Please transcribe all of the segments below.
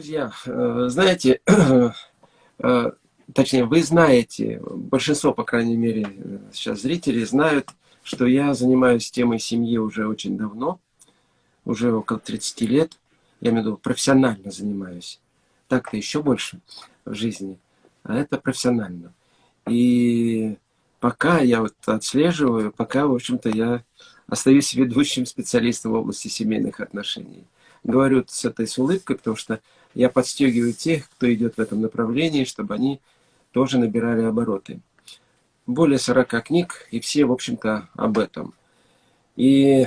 Друзья, э, знаете, э, точнее, вы знаете, большинство, по крайней мере, сейчас зрителей знают, что я занимаюсь темой семьи уже очень давно, уже около 30 лет, я имею в виду профессионально занимаюсь. Так-то еще больше в жизни, а это профессионально. И пока я вот отслеживаю, пока, в общем-то, я остаюсь ведущим специалистом в области семейных отношений. Говорю с этой с улыбкой, потому что я подстегиваю тех, кто идет в этом направлении, чтобы они тоже набирали обороты. Более 40 книг, и все, в общем-то, об этом. И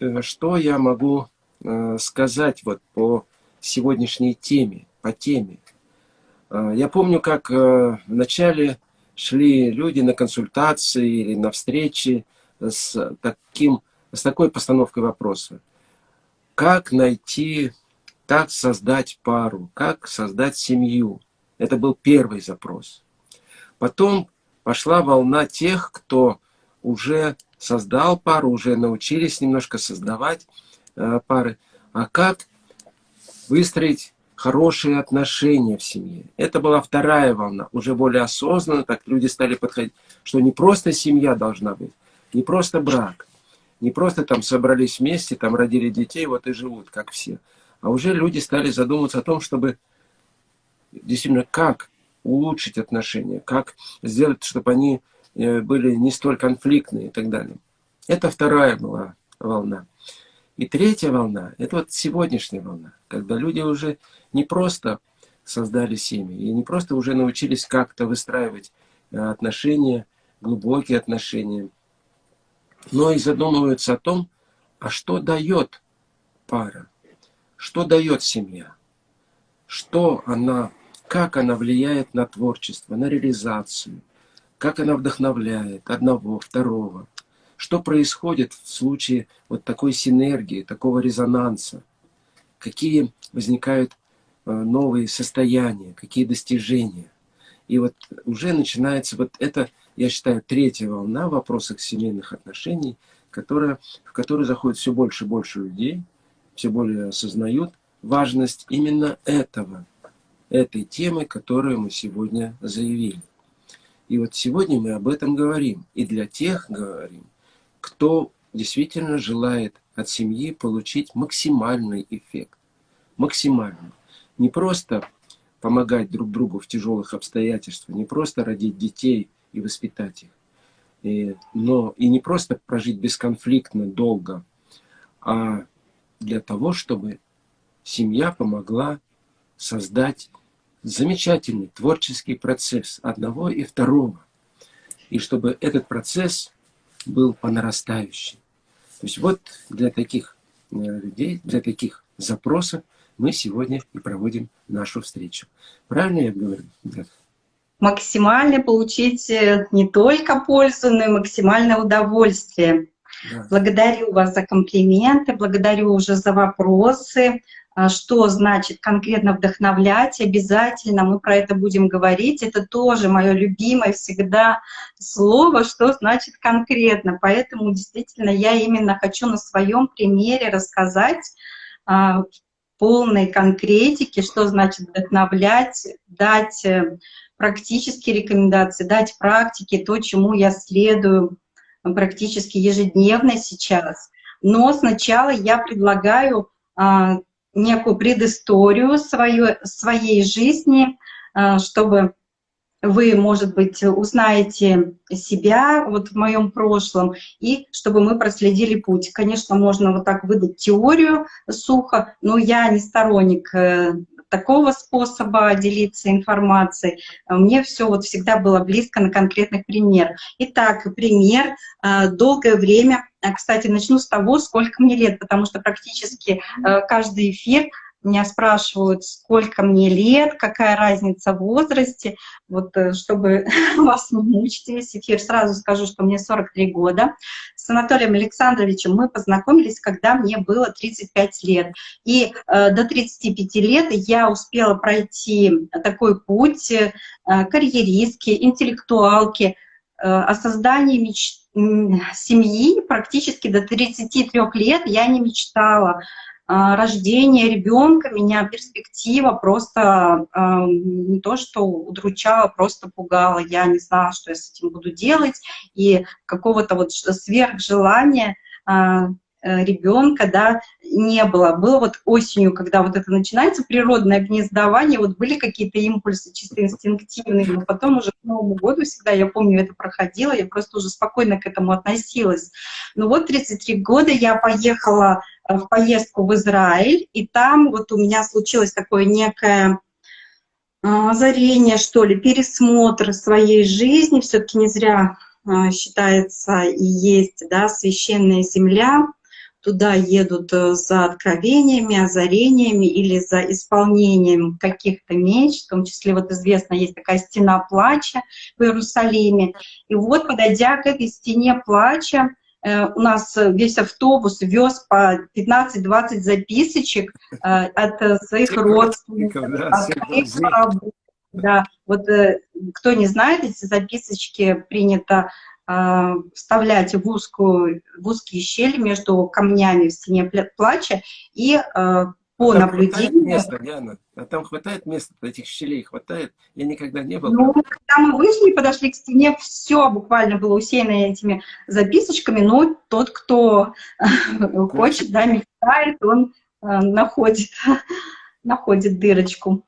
э, что я могу э, сказать вот по сегодняшней теме, по теме? Э, я помню, как в начале шли люди на консультации или на встречи с, таким, с такой постановкой вопроса. Как найти, как создать пару, как создать семью? Это был первый запрос. Потом пошла волна тех, кто уже создал пару, уже научились немножко создавать э, пары. А как выстроить хорошие отношения в семье. Это была вторая волна, уже более осознанно, так люди стали подходить, что не просто семья должна быть, не просто брак, не просто там собрались вместе, там родили детей, вот и живут, как все. А уже люди стали задумываться о том, чтобы действительно как улучшить отношения, как сделать, чтобы они э, были не столь конфликтные и так далее. Это вторая была волна. И третья волна, это вот сегодняшняя волна, когда люди уже не просто создали семьи, и не просто уже научились как-то выстраивать э, отношения, глубокие отношения, но и задумываются о том, а что дает пара, что дает семья, что она, как она влияет на творчество, на реализацию, как она вдохновляет одного, второго, что происходит в случае вот такой синергии, такого резонанса, какие возникают э, новые состояния, какие достижения. И вот уже начинается вот это я считаю, третья волна в вопросах семейных отношений, которая, в которую заходит все больше и больше людей, все более осознают важность именно этого, этой темы, которую мы сегодня заявили. И вот сегодня мы об этом говорим. И для тех говорим, кто действительно желает от семьи получить максимальный эффект. Максимальный. Не просто помогать друг другу в тяжелых обстоятельствах, не просто родить детей – и воспитать их. И, но и не просто прожить бесконфликтно, долго, а для того, чтобы семья помогла создать замечательный творческий процесс одного и второго. И чтобы этот процесс был по нарастающей. То есть вот для таких э, людей, для таких запросов мы сегодня и проводим нашу встречу. Правильно я говорю? максимально получить э, не только пользу, но и максимальное удовольствие. Да. Благодарю вас за комплименты, благодарю уже за вопросы, а, что значит конкретно вдохновлять. Обязательно мы про это будем говорить. Это тоже мое любимое всегда слово, что значит конкретно. Поэтому действительно я именно хочу на своем примере рассказать а, в полной конкретике, что значит вдохновлять, дать э, практические рекомендации, дать практике то, чему я следую практически ежедневно сейчас. Но сначала я предлагаю а, некую предысторию свою, своей жизни, а, чтобы вы, может быть, узнаете себя вот в моем прошлом, и чтобы мы проследили путь. Конечно, можно вот так выдать теорию сухо, но я не сторонник э, такого способа делиться информацией. Мне все вот всегда было близко на конкретных примерах. Итак, пример. Э, долгое время, э, кстати, начну с того, сколько мне лет, потому что практически каждый эфир меня спрашивают, сколько мне лет, какая разница в возрасте. Вот э, чтобы вас мучить весь эфир, сразу скажу, что мне 43 года. С Анатолием Александровичем мы познакомились, когда мне было 35 лет. И э, до 35 лет я успела пройти такой путь э, карьеристки, интеллектуалки, э, о создании мечты семьи практически до 33 лет я не мечтала рождения ребенка меня перспектива просто не то, что удручала, просто пугала. Я не знала, что я с этим буду делать, и какого-то вот сверхжелания Э, ребенка, да, не было. Было вот осенью, когда вот это начинается, природное гнездование, вот были какие-то импульсы чисто инстинктивные, но потом уже к Новому году всегда, я помню, это проходило, я просто уже спокойно к этому относилась. Ну вот 33 года я поехала э, в поездку в Израиль, и там вот у меня случилось такое некое э, озарение, что ли, пересмотр своей жизни, все-таки не зря считается и есть, да, священная земля, туда едут э, за откровениями, озарениями или за исполнением каких-то меч, в том числе вот известно, есть такая стена плача в Иерусалиме. И вот, подойдя к этой стене плача, э, у нас весь автобус вез по 15-20 записочек э, от своих родственников, от своих да, вот кто не знает, эти записочки принято вставлять в, узкую, в узкие щели между камнями в стене плача и а, по а наблюдению... места, Диана? А там хватает места, этих щелей хватает? Я никогда не был. Ну, когда мы вышли, подошли к стене, все буквально было усеяно этими записочками, но тот, кто хочет, да, мечтает, он находит, находит дырочку.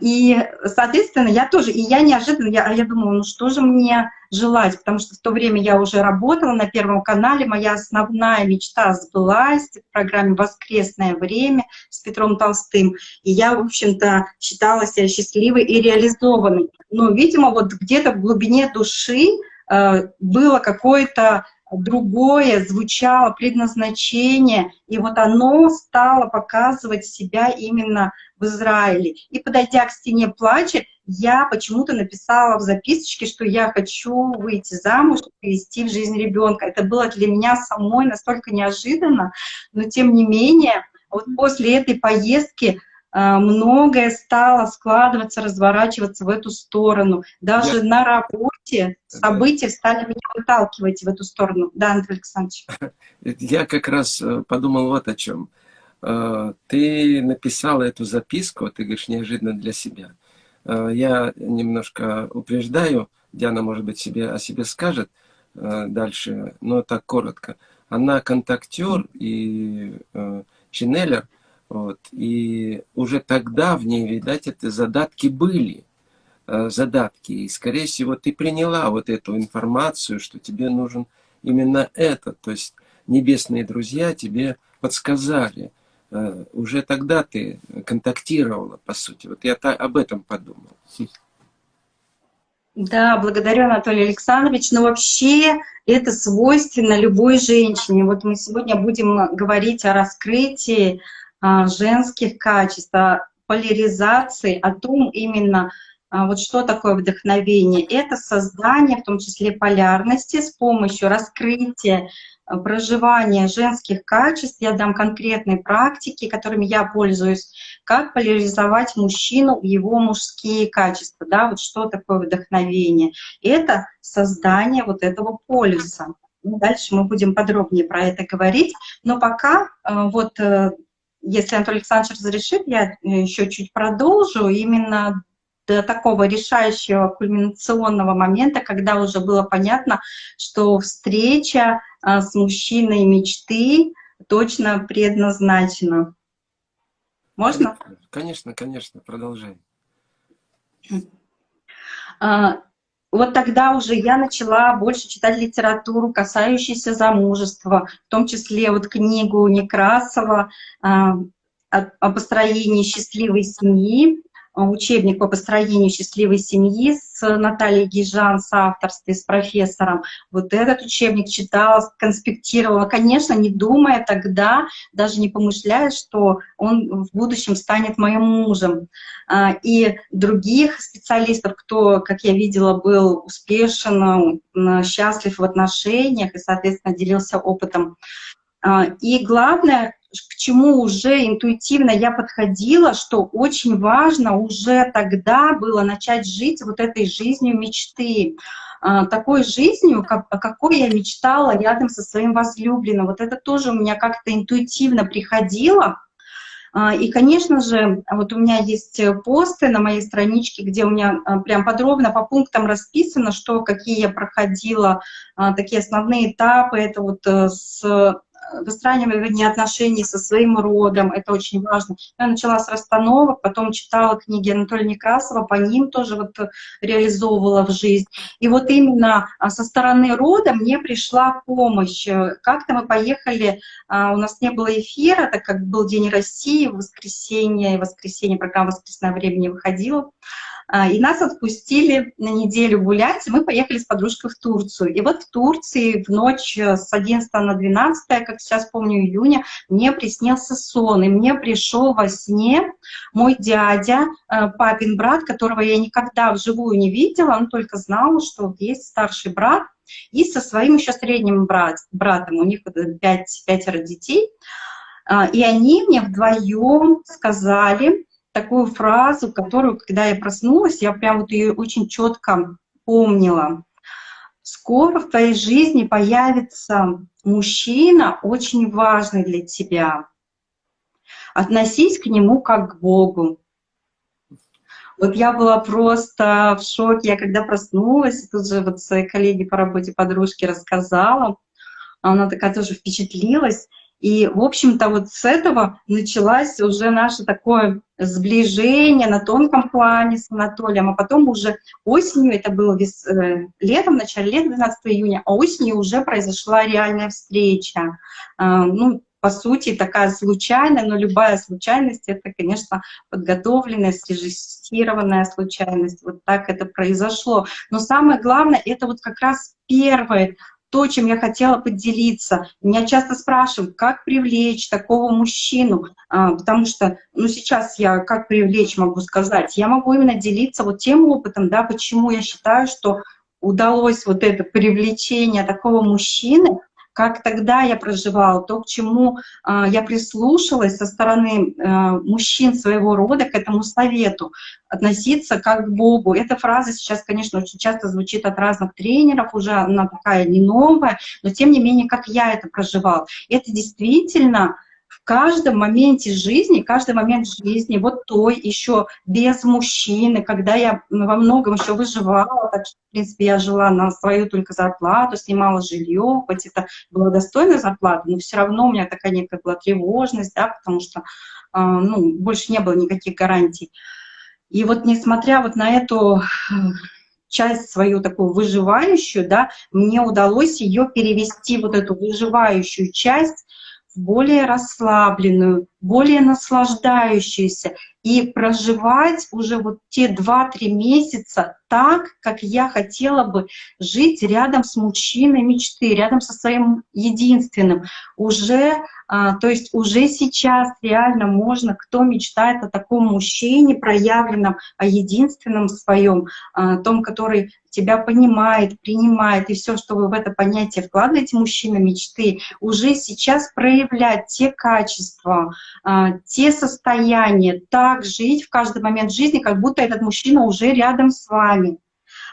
И, соответственно, я тоже, и я неожиданно, я, я думала, ну что же мне желать, потому что в то время я уже работала на Первом канале, моя основная мечта сбылась в программе «Воскресное время» с Петром Толстым, и я, в общем-то, считала себя счастливой и реализованной. Но, видимо, вот где-то в глубине души э, было какое-то другое звучало предназначение, и вот оно стало показывать себя именно в Израиле. И подойдя к стене плача, я почему-то написала в записочке, что я хочу выйти замуж и вести в жизнь ребенка. Это было для меня самой настолько неожиданно, но тем не менее, вот после этой поездки а, многое стало складываться, разворачиваться в эту сторону. Даже я... на работе события стали меня выталкивать в эту сторону. Да, Андрей Александрович. Я как раз э, подумал вот о чем. Э, ты написала эту записку, ты говоришь, неожиданно для себя. Э, я немножко упреждаю, Диана, может быть, себе о себе скажет дальше, но так коротко. Она контактер и ченнелер, вот. И уже тогда в ней, видать, это задатки были. Э, задатки. И, скорее всего, ты приняла вот эту информацию, что тебе нужен именно это. То есть небесные друзья тебе подсказали. Э, уже тогда ты контактировала, по сути. Вот я об этом подумал. Да, благодарю, Анатолий Александрович. Но вообще это свойственно любой женщине. Вот мы сегодня будем говорить о раскрытии а, женских качеств, о поляризации, о том именно, а, вот что такое вдохновение. Это создание, в том числе полярности, с помощью раскрытия, проживания женских качеств. Я дам конкретные практики, которыми я пользуюсь, как поляризовать мужчину его мужские качества. Да, вот что такое вдохновение. Это создание вот этого полюса. Ну, дальше мы будем подробнее про это говорить. Но пока вот э, если Анатолий Александрович разрешит, я э, еще чуть продолжу, именно до такого решающего кульминационного момента, когда уже было понятно, что встреча с мужчиной мечты точно предназначена. Можно? Конечно, конечно, продолжай. А, вот тогда уже я начала больше читать литературу, касающуюся замужества, в том числе вот книгу Некрасова а, о построении счастливой семьи, учебник по построению счастливой семьи с Натальей Гижан, с авторстве, с профессором. Вот этот учебник читала, конспектировала, конечно, не думая тогда, даже не помышляя, что он в будущем станет моим мужем. А, и других специалистов, кто, как я видела, был успешен, счастлив в отношениях и, соответственно, делился опытом. А, и главное, к чему уже интуитивно я подходила, что очень важно уже тогда было начать жить вот этой жизнью мечты. а, такой жизнью, как, какой я мечтала рядом со своим возлюбленным. Вот это тоже у меня как-то интуитивно приходило. А, и, конечно же, вот у меня есть посты на моей страничке, где у меня а, прям подробно по пунктам расписано, что, какие я проходила, такие основные этапы. Это вот э, с выстраивание отношений со своим родом, это очень важно. Я начала с расстановок, потом читала книги Анатолия Некрасова, по ним тоже вот реализовывала в жизнь. И вот именно а, со стороны рода мне пришла помощь. Как-то мы поехали, а, у нас не было эфира, так как был День России, воскресенье, воскресенье программа «Воскресное время» не выходила. А, и нас отпустили на неделю гулять, мы поехали с подружкой в Турцию. И вот в Турции в ночь с 11 на 12, как сейчас помню, июня, мне приснился сон, и мне пришел во сне мой дядя, э, папин брат, которого я никогда вживую не видела, он только знал, что есть старший брат, и со своим еще средним брат, братом, у них пять, пятеро детей, а, и они мне вдвоем сказали, такую фразу, которую, когда я проснулась, я прям вот ее очень четко помнила. Скоро в твоей жизни появится мужчина, очень важный для тебя. Относись к нему как к Богу. Вот я была просто в шоке. Я когда проснулась, тут же вот своей коллеге по работе, подружке рассказала. Она такая тоже впечатлилась. И, в общем-то, вот с этого началось уже наше такое сближение на тонком плане с Анатолием, а потом уже осенью, это было вес, э, летом, в начале лета, 12 июня, а осенью уже произошла реальная встреча. Э, ну, по сути, такая случайная, но любая случайность — это, конечно, подготовленная, срежиссированная случайность. Вот так это произошло. Но самое главное — это вот как раз первый то, чем я хотела поделиться. Меня часто спрашивают, как привлечь такого мужчину, а, потому что, ну, сейчас я как привлечь могу сказать, я могу именно делиться вот тем опытом, да, почему я считаю, что удалось вот это привлечение такого мужчины, как тогда я проживала, то, к чему э, я прислушалась со стороны э, мужчин своего рода к этому совету, относиться как к Богу. Эта фраза сейчас, конечно, очень часто звучит от разных тренеров, уже она такая не новая, но тем не менее, как я это проживала. Это действительно каждом моменте жизни, каждый момент жизни, вот той еще без мужчины, когда я во многом еще выживала, так что, в принципе, я жила на свою только зарплату, снимала жилье, хоть это была достойная зарплата, но все равно у меня такая некая была тревожность, да, потому что а, ну, больше не было никаких гарантий. И вот несмотря вот на эту э, часть свою такую выживающую, да, мне удалось ее перевести, вот эту выживающую часть, более расслабленную, более наслаждающуюся и проживать уже вот те 2-3 месяца так, как я хотела бы жить рядом с мужчиной мечты, рядом со своим единственным. Уже, а, то есть уже сейчас реально можно, кто мечтает о таком мужчине проявленном, о единственном своем, о том, который тебя понимает, принимает, и все, что вы в это понятие вкладываете, мужчина мечты, уже сейчас проявлять те качества, а, те состояния, так жить в каждый момент жизни, как будто этот мужчина уже рядом с вами.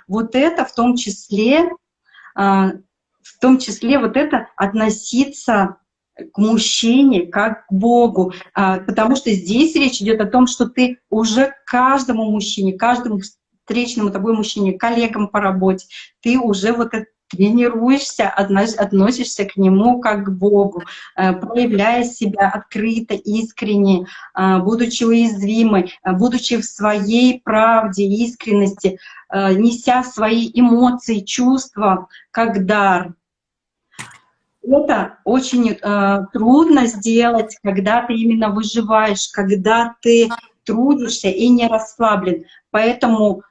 Вот это в том числе, а, в том числе вот это относиться к мужчине, как к Богу, а, потому что здесь речь идет о том, что ты уже каждому мужчине, каждому встречному тобой мужчине, коллегам по работе, ты уже вот это тренируешься, относишься к нему как к Богу, э, проявляя себя открыто, искренне, э, будучи уязвимой, э, будучи в своей правде, искренности, неся свои эмоции, чувства как дар. Это очень трудно сделать, когда ты именно выживаешь, когда ты трудишься и не расслаблен. Поэтому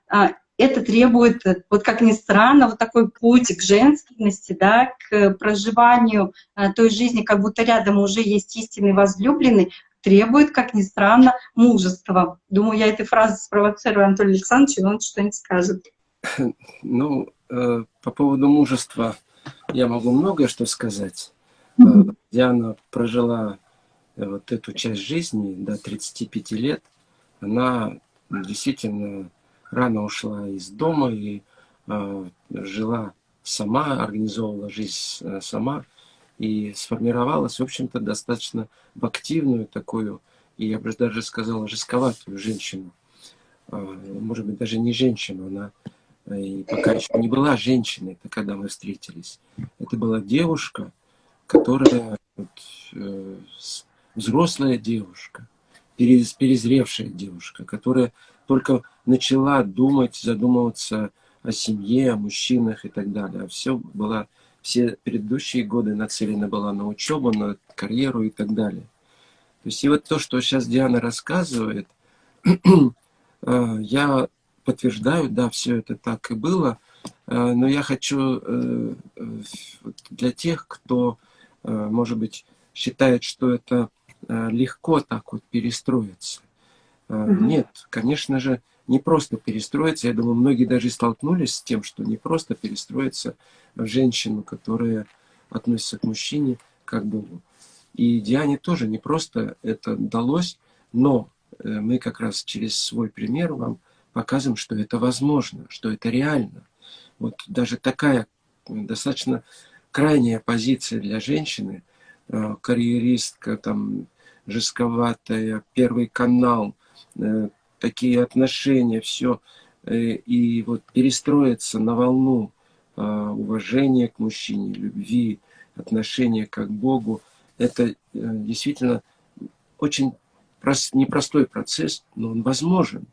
это требует, вот как ни странно, вот такой путь к женственности, да, к проживанию э, той жизни, как будто рядом уже есть истинный возлюбленный, требует, как ни странно, мужества. Думаю, я этой фразой спровоцирую Анатолия Александровича, и он что-нибудь скажет. Ну, э, по поводу мужества я могу многое что сказать. Диана прожила вот эту часть жизни до 35 лет. Она действительно рано ушла из дома, и э, жила сама, организовывала жизнь э, сама и сформировалась, в общем-то, достаточно в активную такую, и я бы даже сказал, жестковатую женщину. А, может быть, даже не женщину, она э, и пока еще не была женщиной, когда мы встретились. Это была девушка, которая, вот, э, взрослая девушка, перезревшая девушка, которая только начала думать, задумываться о семье, о мужчинах и так далее. А все было, все предыдущие годы нацелена была на учебу, на карьеру и так далее. То есть и вот то, что сейчас Диана рассказывает, э, я подтверждаю, да, все это так и было, э, но я хочу э, для тех, кто, может быть, считает, что это легко так вот перестроиться. Нет, конечно же, не просто перестроиться. Я думаю, многие даже столкнулись с тем, что не просто перестроиться в женщину, которая относится к мужчине, как Богу. И Диане тоже не просто это далось, но э, мы как раз через свой пример вам показываем, что это возможно, что это реально. Вот даже такая достаточно крайняя позиция для женщины, э, карьеристка, там, жестковатая, первый канал, э, такие отношения, все, и вот перестроиться на волну уважения к мужчине, любви, отношения как к Богу – это э, действительно очень прост, непростой процесс, но он возможен.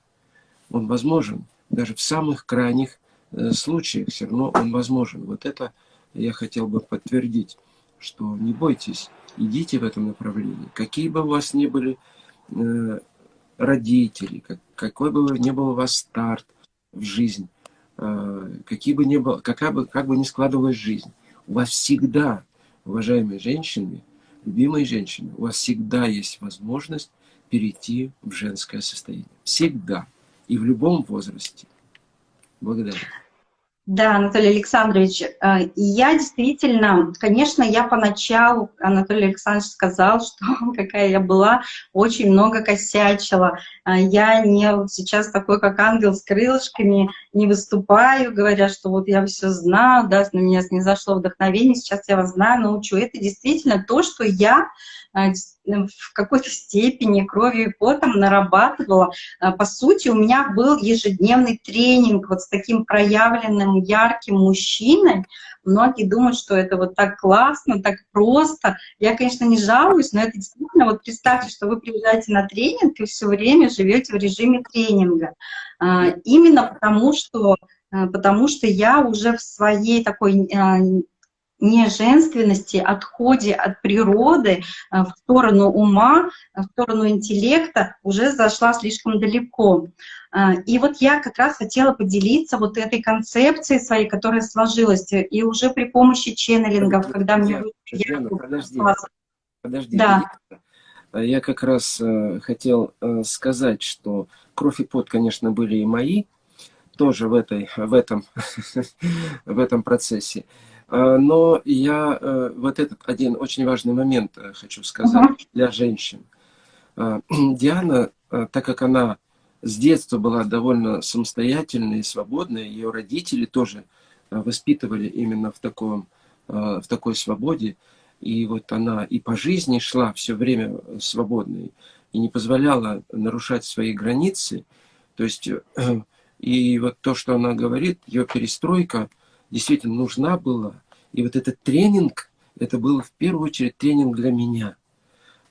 Он возможен. Даже в самых крайних э, случаях все равно он возможен. Вот это я хотел бы подтвердить, что не бойтесь, идите в этом направлении. Какие бы у вас ни были э, родители, как, какой бы ни был у вас старт в жизнь, какие бы ни было, какая бы, как бы ни складывалась жизнь, у вас всегда, уважаемые женщины, любимые женщины, у вас всегда есть возможность перейти в женское состояние. Всегда. И в любом возрасте. Благодарю. Да, Анатолий Александрович, э, я действительно, конечно, я поначалу, Анатолий Александрович сказал, что какая я была, очень много косячила. Э, я не сейчас такой, как ангел с крылышками, не выступаю, говоря, что вот я все знаю, да, на меня не зашло вдохновение, сейчас я вас знаю, научу. Это действительно то, что я в какой-то степени кровью и потом нарабатывала. А, по сути, у меня был ежедневный тренинг вот с таким проявленным ярким мужчиной. Многие думают, что это вот так классно, так просто. Я, конечно, не жалуюсь, но это действительно, вот представьте, что вы приезжаете на тренинг и все время живете в режиме тренинга. Именно потому, что потому что я уже в своей такой не женственности, отходе от природы э, в сторону ума, в сторону интеллекта уже зашла слишком далеко. Э, и вот я как раз хотела поделиться вот этой концепцией своей, которая сложилась, и уже при помощи ченнелингов, когда мне... Жена, подожди, подожди. Да. Я как раз э, хотел сказать, что кровь и пот, конечно, были и мои, тоже в, этой, в, этом, в этом процессе. А, но я э, вот этот один очень важный момент э, хочу сказать uh -huh. для женщин. А, Диана, э, так как она с детства была довольно самостоятельной и свободной, ее родители тоже воспитывали именно в, таком, в такой свободе. И вот она и по жизни шла все время свободной, и не позволяла нарушать свои границы. То есть, и вот то, что она говорит, ее перестройка – действительно нужна была. И вот этот тренинг, это был в первую очередь тренинг для меня.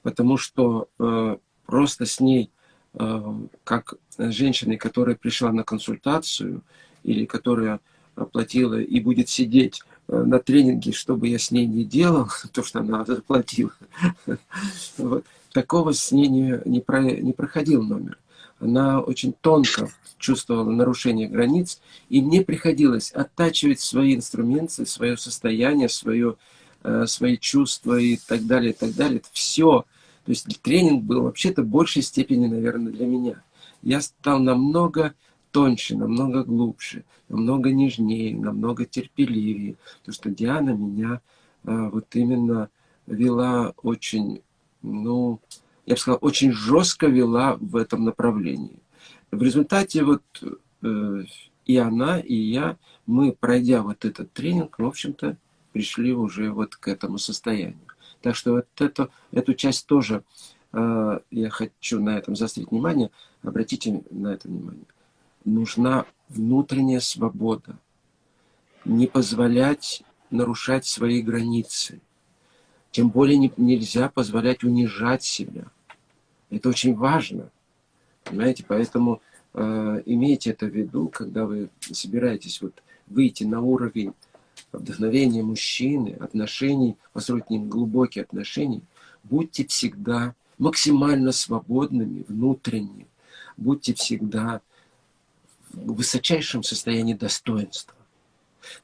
Потому что э, просто с ней, э, как женщиной, которая пришла на консультацию, или которая оплатила и будет сидеть э, на тренинге, что бы я с ней не делал, то, что она заплатила, вот, такого с ней не, не проходил номер. Она очень тонко чувствовала нарушение границ, и мне приходилось оттачивать свои инструменты, свое состояние, свое, э, свои чувства и так далее, и так далее. Это все. То есть тренинг был вообще-то в большей степени, наверное, для меня. Я стал намного тоньше, намного глубже, намного нежнее, намного терпеливее. Потому что Диана меня э, вот именно вела очень, ну, я бы сказал, очень жестко вела в этом направлении. В результате вот э, и она, и я, мы, пройдя вот этот тренинг, в общем-то, пришли уже вот к этому состоянию. Так что вот эту, эту часть тоже э, я хочу на этом заострить внимание. Обратите на это внимание. Нужна внутренняя свобода. Не позволять нарушать свои границы. Тем более не, нельзя позволять унижать себя. Это очень важно. Понимаете, поэтому э, имейте это в виду, когда вы собираетесь вот выйти на уровень вдохновения мужчины, отношений, построить с ним глубокие отношения, будьте всегда максимально свободными внутренне, будьте всегда в высочайшем состоянии достоинства.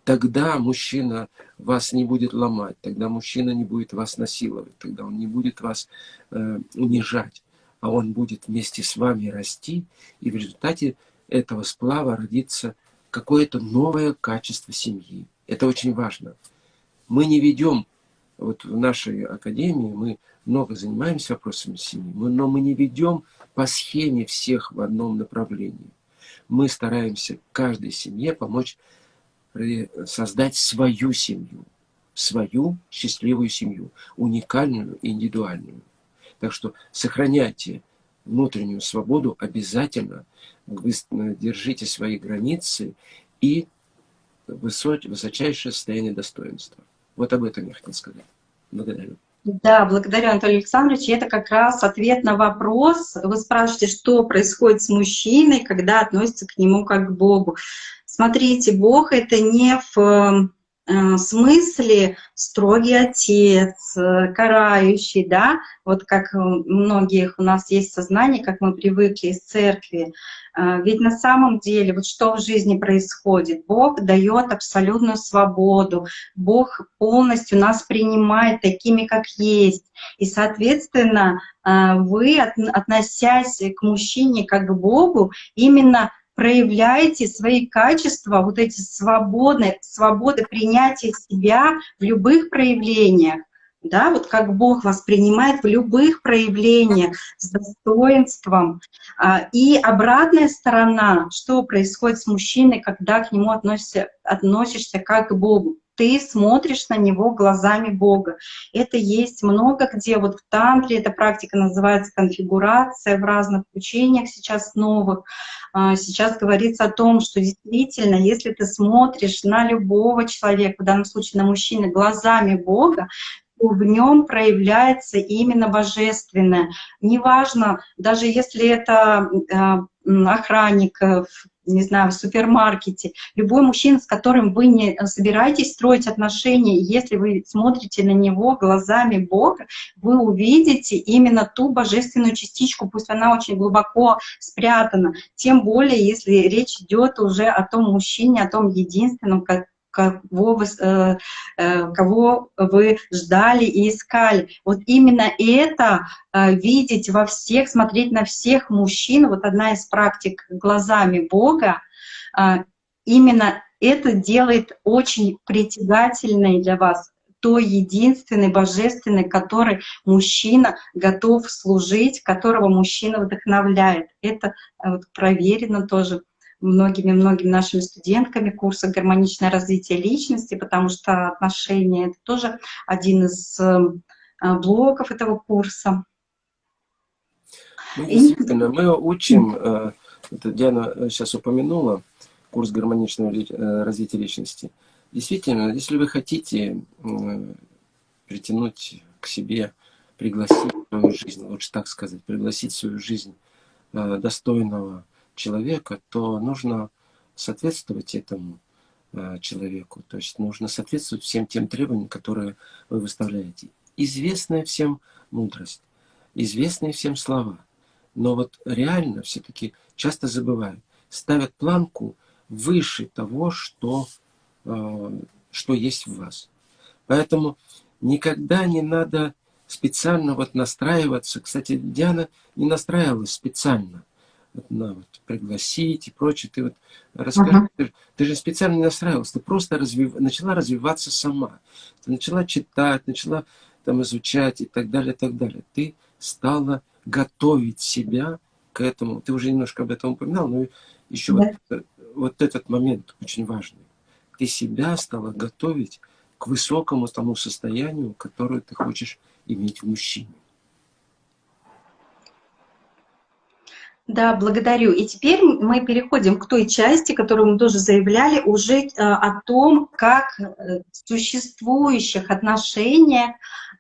Тогда мужчина вас не будет ломать, тогда мужчина не будет вас насиловать, тогда он не будет вас э, унижать, а он будет вместе с вами расти, и в результате этого сплава родится какое-то новое качество семьи. Это очень важно. Мы не ведем, вот в нашей академии мы много занимаемся вопросами семьи, но мы не ведем по схеме всех в одном направлении. Мы стараемся каждой семье помочь создать свою семью, свою счастливую семью, уникальную, индивидуальную. Так что сохраняйте внутреннюю свободу обязательно, вы держите свои границы и высочайшее состояние достоинства. Вот об этом я хотел сказать. Благодарю. Да, благодарю, Анатолий Александрович. Это как раз ответ на вопрос. Вы спрашиваете, что происходит с мужчиной, когда относится к нему как к Богу. Смотрите, Бог — это не в э, смысле строгий отец, э, карающий, да, вот как многих у нас есть сознание, как мы привыкли из церкви. Э, ведь на самом деле, вот что в жизни происходит? Бог дает абсолютную свободу, Бог полностью нас принимает такими, как есть. И, соответственно, вы, относясь к мужчине как к Богу, именно проявляйте свои качества, вот эти свободы, свободы принятия себя в любых проявлениях, да, вот как Бог вас принимает в любых проявлениях с достоинством. А, и обратная сторона, что происходит с мужчиной, когда к нему относишься, относишься как к Богу ты смотришь на него глазами Бога. Это есть много где, вот в тантре эта практика называется конфигурация в разных учениях сейчас новых. А, сейчас говорится о том, что действительно, если ты смотришь на любого человека, в данном случае на мужчину, глазами Бога, в нем проявляется именно божественное. Неважно, даже если это а, охранник не знаю, в супермаркете, любой мужчина, с которым вы не собираетесь строить отношения, если вы смотрите на него глазами Бога, вы увидите именно ту божественную частичку, пусть она очень глубоко спрятана, тем более, если речь идет уже о том мужчине, о том единственном, кого вы, э, э, кого вы ждали и искали. Вот именно это э, видеть во всех, смотреть на всех мужчин, вот одна из практик глазами Бога, именно это делает очень притягательной для вас той единственный, божественный, который мужчина готов служить, которого мужчина вдохновляет. Это вот проверено тоже многими-многими нашими студентками курса «Гармоничное развитие личности», потому что отношения — это тоже один из эм, э, блоков этого курса. Ну, действительно, мы учим, э, это Диана сейчас упомянула, курс гармоничного э, развития личности. Действительно, если вы хотите притянуть к себе, пригласить свою жизнь, лучше так сказать, пригласить свою жизнь достойного, человека, то нужно соответствовать этому э, человеку. То есть нужно соответствовать всем тем требованиям, которые вы выставляете. Известная всем мудрость, известные всем слова. Но вот реально все-таки часто забывают, ставят планку выше того, что, э, что есть в вас. Поэтому никогда не надо специально вот настраиваться. Кстати, Диана не настраивалась специально на вот, пригласить и прочее. Ты вот расскажи, uh -huh. ты, ты же специально не настраивалась, ты просто развив, начала развиваться сама. Ты начала читать, начала там изучать и так далее, и так далее. Ты стала готовить себя к этому. Ты уже немножко об этом упоминал, но еще да. вот вот этот момент очень важный. Ты себя стала готовить к высокому тому состоянию, которое ты хочешь иметь в мужчине. Да, благодарю. И теперь мы переходим к той части, которую мы тоже заявляли, уже э, о том, как э, в существующих отношениях,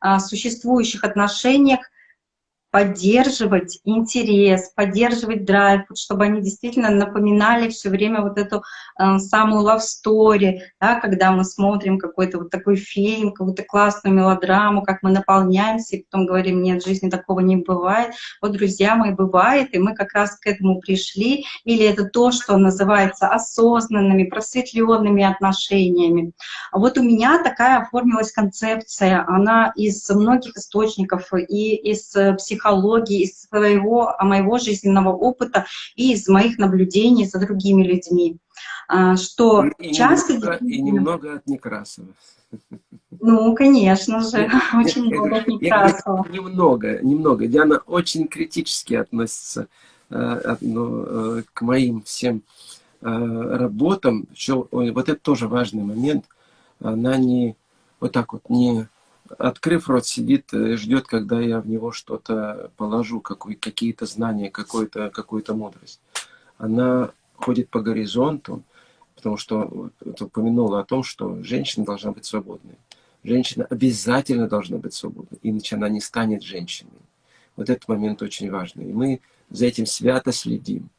э, существующих отношениях поддерживать интерес, поддерживать драйв, чтобы они действительно напоминали все время вот эту э, самую love story, да, когда мы смотрим какой-то вот такой фильм, какую-то классную мелодраму, как мы наполняемся, и потом говорим, нет, в жизни такого не бывает. Вот, друзья мои, бывает, и мы как раз к этому пришли, или это то, что называется осознанными, просветленными отношениями. Вот у меня такая оформилась концепция, она из многих источников, и из психологии, психологии, из своего, моего жизненного опыта и из моих наблюдений за другими людьми. А, что и, часто... Немного, и немного от Некрасова. Ну, конечно же, очень много от Некрасова. Немного, немного. Диана очень критически относится э, ну, э, к моим всем э, работам. Еще, вот это тоже важный момент. Она не вот так вот не открыв рот, сидит, э, ждет, когда я в него что-то положу, какие-то знания, какую-то какую мудрость. Она ходит по горизонту, потому что упомянула о том, что женщина должна быть свободной. Женщина обязательно должна быть свободной, иначе она не станет женщиной. Вот этот момент очень важный. И мы за этим свято следим.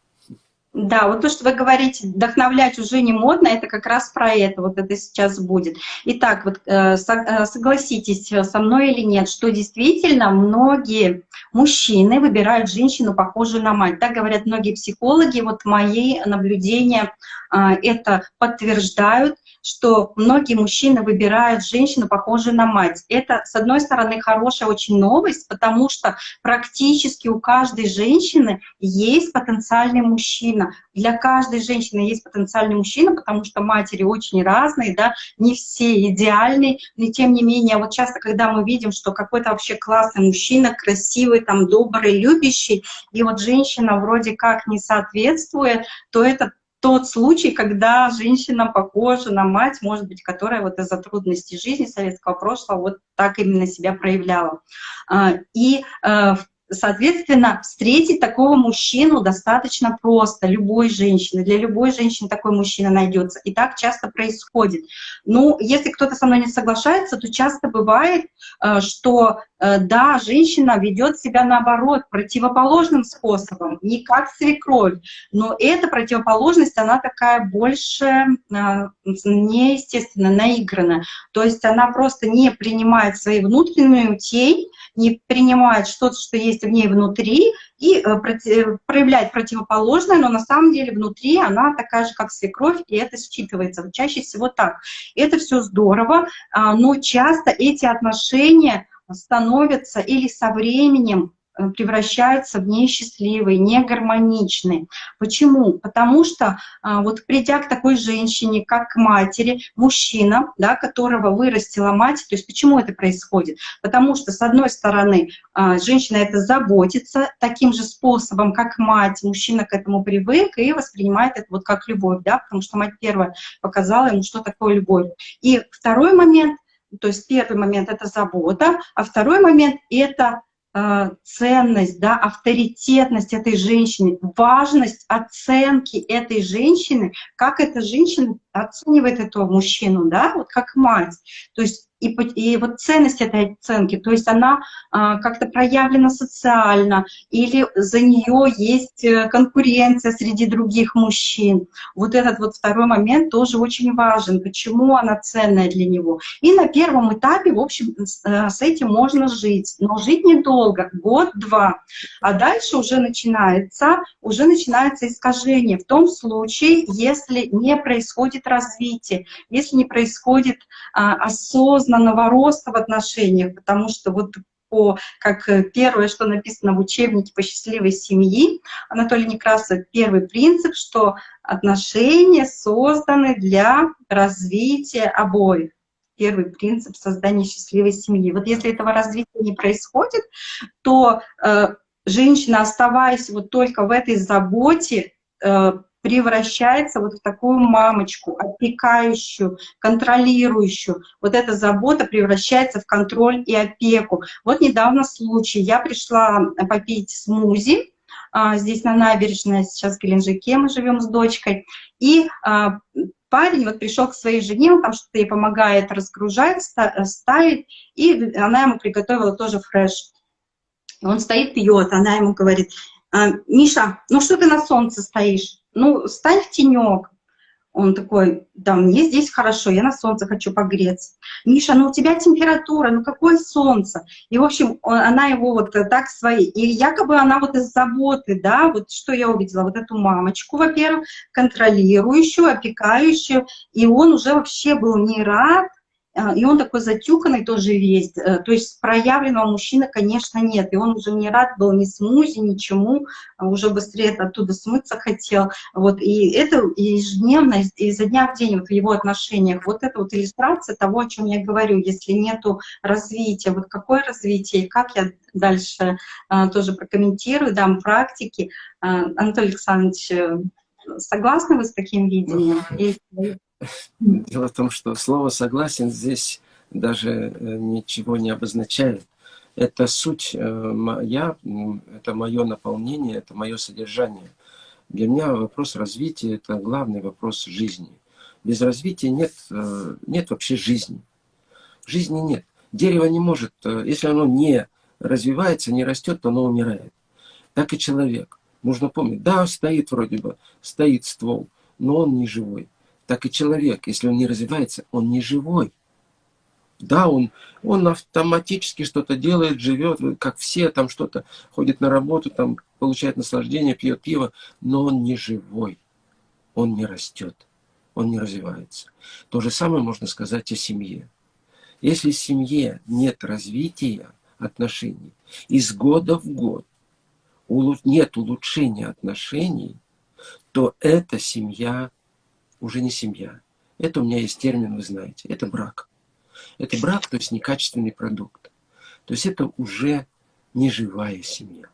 Да, вот то, что вы говорите, вдохновлять уже не модно, это как раз про это, вот это сейчас будет. Итак, вот э, э, согласитесь со мной или нет, что действительно многие мужчины выбирают женщину, похожую на мать. Так говорят многие психологи, вот мои наблюдения э, это подтверждают что многие мужчины выбирают женщину, похожую на мать. Это, с одной стороны, хорошая очень новость, потому что практически у каждой женщины есть потенциальный мужчина. Для каждой женщины есть потенциальный мужчина, потому что матери очень разные, да, не все идеальные, но тем не менее, вот часто, когда мы видим, что какой-то вообще классный мужчина, красивый, там, добрый, любящий, и вот женщина вроде как не соответствует, то это тот случай, когда женщина похожа на мать, может быть, которая вот из-за трудностей жизни советского прошлого вот так именно себя проявляла. А, и э, Соответственно, встретить такого мужчину достаточно просто, любой женщины. Для любой женщины такой мужчина найдется. И так часто происходит. Ну, если кто-то со мной не соглашается, то часто бывает, э, что э, да, женщина ведет себя наоборот, противоположным способом, не как свекровь. Но эта противоположность, она такая больше э, неестественно, наигранная. То есть она просто не принимает свои внутреннюю тень, не принимает что-то, что есть в ней внутри, и э, проявляет противоположное, но на самом деле внутри она такая же, как свекровь, и это считывается. Чаще всего так. Это все здорово, а, но часто эти отношения становятся или со временем Э, превращаются в несчастливые, негармоничные. Почему? Потому что а, вот придя к такой женщине, как к матери, мужчина, да, которого вырастила мать, то есть почему это происходит? Потому что, с одной стороны, а, женщина это заботится таким же способом, как мать, мужчина к этому привык и воспринимает это вот как любовь, да, потому что мать первая показала ему, что такое любовь. И второй момент, то есть первый момент — это забота, а второй момент — это ценность, да, авторитетность этой женщины, важность оценки этой женщины, как эта женщина оценивает этого мужчину, да, вот как мать. То есть и, и вот ценность этой оценки, то есть она а, как-то проявлена социально, или за нее есть э, конкуренция среди других мужчин. Вот этот вот второй момент тоже очень важен, почему она ценная для него. И на первом этапе, в общем, с, э, этим можно жить, но жить недолго, год-два. А дальше уже начинается, уже начинается искажение в том случае, если не происходит развитие, если не происходит а, осознанного роста в отношениях, потому что вот по, как э, первое, что написано в учебнике по счастливой семьи, Анатолий Некрасов, первый принцип, что отношения созданы для развития обоих. Первый принцип создания счастливой семьи. Вот если этого развития не происходит, то э, женщина, оставаясь вот только в этой заботе, э, превращается вот в такую мамочку, опекающую, контролирующую. Вот эта забота превращается в контроль и опеку. Вот недавно случай. Я пришла попить смузи, а, здесь на набережной, сейчас в Геленджике мы живем с дочкой, и а, парень вот пришел к своей жене, он там что-то ей помогает разгружать, ставить, и она ему приготовила тоже фреш. Он стоит, пьет, она ему говорит, «А, Миша, ну что ты на солнце стоишь? Ну, стань в тенек. Он такой, да, мне здесь хорошо, я на солнце хочу погреться. Миша, ну у тебя температура, ну какое солнце? И, в общем, он, она его вот так свои, и якобы она вот из заботы, да, вот что я увидела, вот эту мамочку, во-первых, контролирующую, опекающую, и он уже вообще был не рад, и он такой затюканный тоже весь, э, то есть проявленного мужчины, конечно, нет, и он уже не рад был ни смузи, ничему, а уже быстрее оттуда смыться хотел, вот, и это ежедневно, изо дня в день вот в его отношениях, вот это вот иллюстрация того, о чем я говорю, если нету развития, вот какое развитие, и как я дальше а, тоже прокомментирую, дам практики. А, Анатолий Александрович, э, согласны вы с таким видением? Дело в том, что слово «согласен» здесь даже э, ничего не обозначает. Это суть э, моя, это мое наполнение, это мое содержание. Для меня вопрос развития – это главный вопрос жизни. Без развития нет, э, нет вообще жизни. Жизни нет. Дерево не может, если оно не развивается, не растет, то оно умирает. Так и человек. Нужно помнить, да, стоит вроде бы, стоит ствол, но он не живой так и человек, если он не развивается, он не живой. Да, он, он автоматически что-то делает, живет, как все, там что-то, ходит на работу, там получает наслаждение, пьет пиво, но он не живой, он не растет, он не развивается. То же самое можно сказать о семье. Если в семье нет развития отношений, из года в год нет улучшения отношений, то эта семья уже не семья. Это у меня есть термин, вы знаете. Это брак. Это брак, то есть некачественный продукт. То есть это уже не живая семья.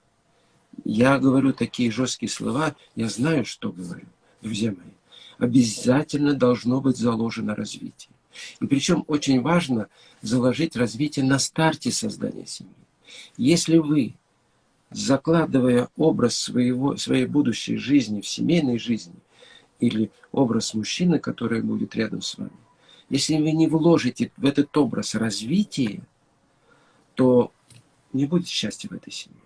Я говорю такие жесткие слова, я знаю, что говорю, друзья мои. Обязательно должно быть заложено развитие. И причем очень важно заложить развитие на старте создания семьи. Если вы, закладывая образ своего, своей будущей жизни в семейной жизни, или образ мужчины, который будет рядом с вами, если вы не вложите в этот образ развитие, то не будет счастья в этой семье.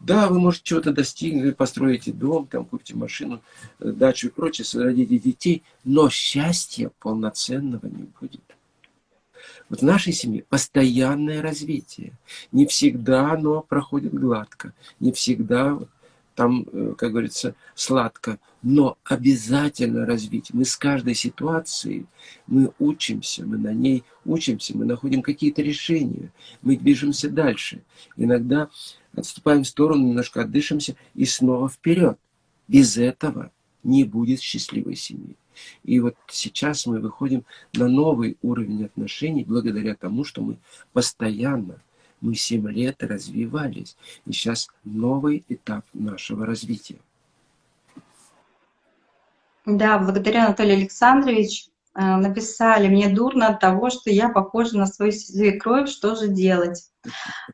Да, вы, может, чего-то достигнуть, построите дом, там, купите машину, э, дачу и прочее, родите детей, но счастья полноценного не будет. Вот в нашей семье постоянное развитие. Не всегда оно проходит гладко, не всегда там, э, как говорится, сладко, но обязательно развить. Мы с каждой ситуацией, мы учимся, мы на ней учимся, мы находим какие-то решения, мы движемся дальше. Иногда отступаем в сторону, немножко отдышимся и снова вперед. Без этого не будет счастливой семьи. И вот сейчас мы выходим на новый уровень отношений благодаря тому, что мы постоянно мы 7 лет развивались, и сейчас новый этап нашего развития. Да, благодаря Анатолию Александровичу э, написали, мне дурно от того, что я похожа на свою свекровь, что же делать?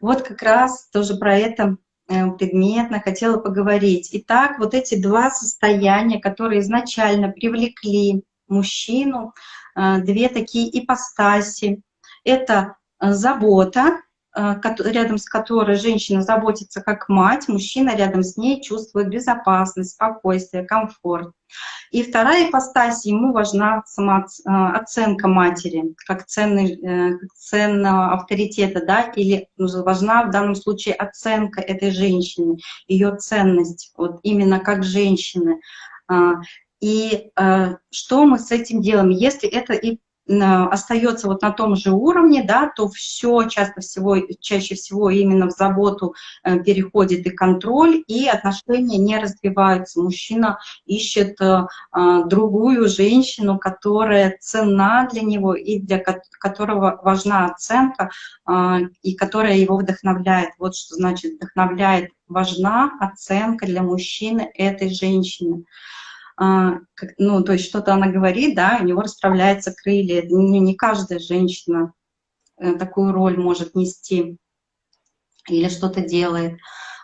Вот как раз тоже про это э, предметно хотела поговорить. Итак, вот эти два состояния, которые изначально привлекли мужчину, э, две такие ипостаси. Это забота рядом с которой женщина заботится как мать, мужчина рядом с ней чувствует безопасность, спокойствие, комфорт. И вторая ипостась, ему важна самооценка э, матери, как, ценный, э, как ценного авторитета, да, или важна в данном случае оценка этой женщины, ее ценность, вот именно как женщины. И что мы с этим делаем, если это и остается вот на том же уровне, да, то все часто всего, чаще всего именно в заботу э, переходит и контроль, и отношения не развиваются. Мужчина ищет э, другую женщину, которая цена для него и для которого важна оценка, и которая его вдохновляет. Вот что значит вдохновляет. Важна оценка для мужчины этой женщины. А, ну, то есть что-то она говорит, да, у него расправляются крылья. Не, не каждая женщина э, такую роль может нести или что-то делает,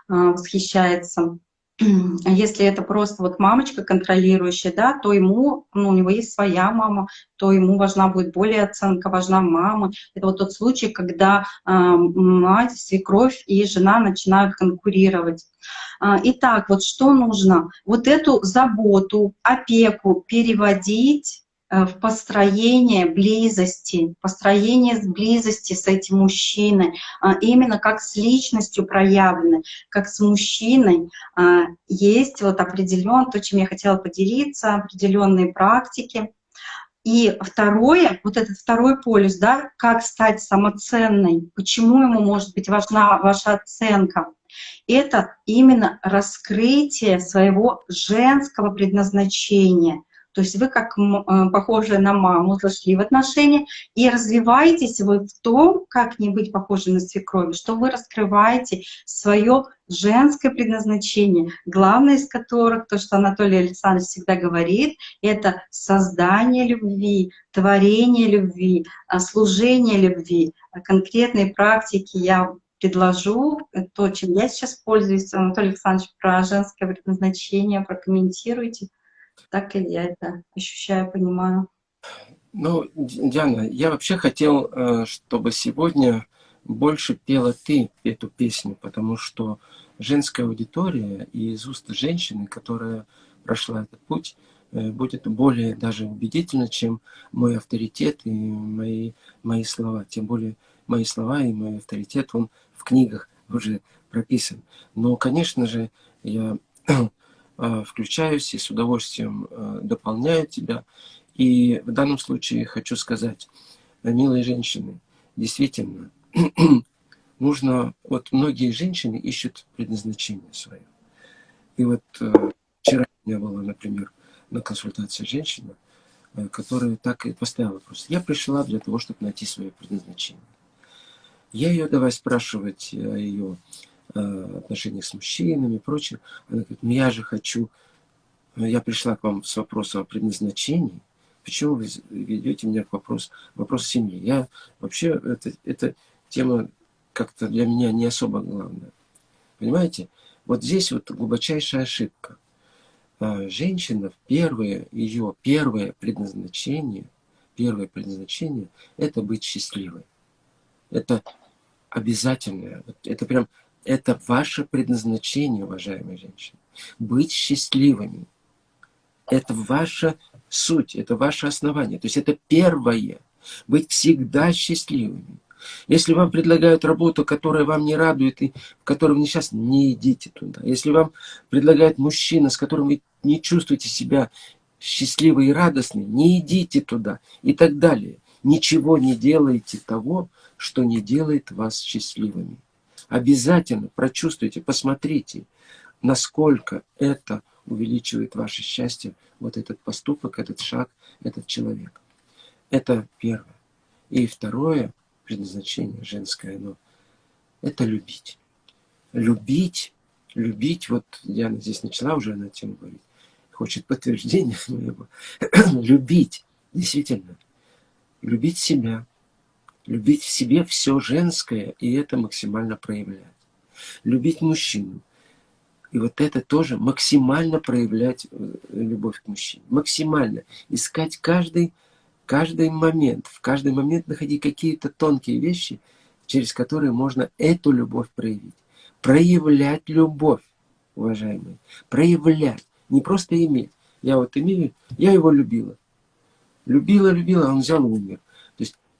а, восхищается. А если это просто вот мамочка контролирующая, да, то ему, ну, у него есть своя мама, то ему важна будет более оценка, важна мама. Это вот тот случай, когда э, мать, свекровь и жена начинают конкурировать. Э, итак, вот что нужно? Вот эту заботу, опеку переводить в построение близости, построение близости с этим мужчиной, а, именно как с личностью проявленной, как с мужчиной. А, есть вот определен, то, чем я хотела поделиться, определенные практики. И второе, вот этот второй полюс, да, как стать самоценной, почему ему может быть важна ваша оценка, это именно раскрытие своего женского предназначения, то есть вы как э, похожая на маму зашли в отношения и развиваетесь вы в том, как не быть похожей на свекрови, что вы раскрываете свое женское предназначение, главное из которых, то, что Анатолий Александрович всегда говорит, это создание любви, творение любви, а, служение любви. Конкретные практики я предложу, то, чем я сейчас пользуюсь. Анатолий Александрович, про женское предназначение прокомментируйте. Так и я это ощущаю, понимаю. Ну, Диана, я вообще хотел, э, чтобы сегодня больше пела ты эту песню, потому что женская аудитория и из уст женщины, которая прошла этот путь, э, будет более даже убедительно, чем мой авторитет и мои, мои слова. Тем более мои слова и мой авторитет, он в книгах уже прописан. Но, конечно же, я включаюсь и с удовольствием э, дополняю тебя. И в данном случае хочу сказать, э, милые женщины, действительно, нужно, вот многие женщины ищут предназначение свое. И вот вчера у меня была, например, на консультации женщина, которая так и поставила вопрос. Я пришла для того, чтобы найти свое предназначение. Я ее давай спрашивать о ее Э, отношениях с мужчинами и прочее. Она говорит, ну я же хочу, э, я пришла к вам с вопросом о предназначении, почему вы ведете меня к вопросу, вопрос семьи? Я вообще, это, это тема как-то для меня не особо главная. Понимаете? Вот здесь вот глубочайшая ошибка. Э, женщина, первое, ее первое предназначение, первое предназначение, это быть счастливой. Это обязательное. Это прям это ваше предназначение, уважаемые женщины. Быть счастливыми. Это ваша суть, это ваше основание. То есть это первое. Быть всегда счастливыми. Если вам предлагают работу, которая вам не радует, и в которой вы сейчас не идите туда. Если вам предлагают мужчина, с которым вы не чувствуете себя счастливой и радостной, не идите туда и так далее. Ничего не делайте того, что не делает вас счастливыми. Обязательно прочувствуйте, посмотрите, насколько это увеличивает ваше счастье, вот этот поступок, этот шаг, этот человек. Это первое. И второе предназначение женское, оно, это любить. Любить, любить, вот Диана здесь начала уже на тему говорить, хочет подтверждения моего. любить, действительно, любить себя, Любить в себе все женское, и это максимально проявлять. Любить мужчину. И вот это тоже максимально проявлять э, любовь к мужчине. Максимально. Искать каждый, каждый момент, в каждый момент находить какие-то тонкие вещи, через которые можно эту любовь проявить. Проявлять любовь, уважаемые. Проявлять. Не просто иметь. Я вот имею, я его любила. Любила, любила, он взял и умер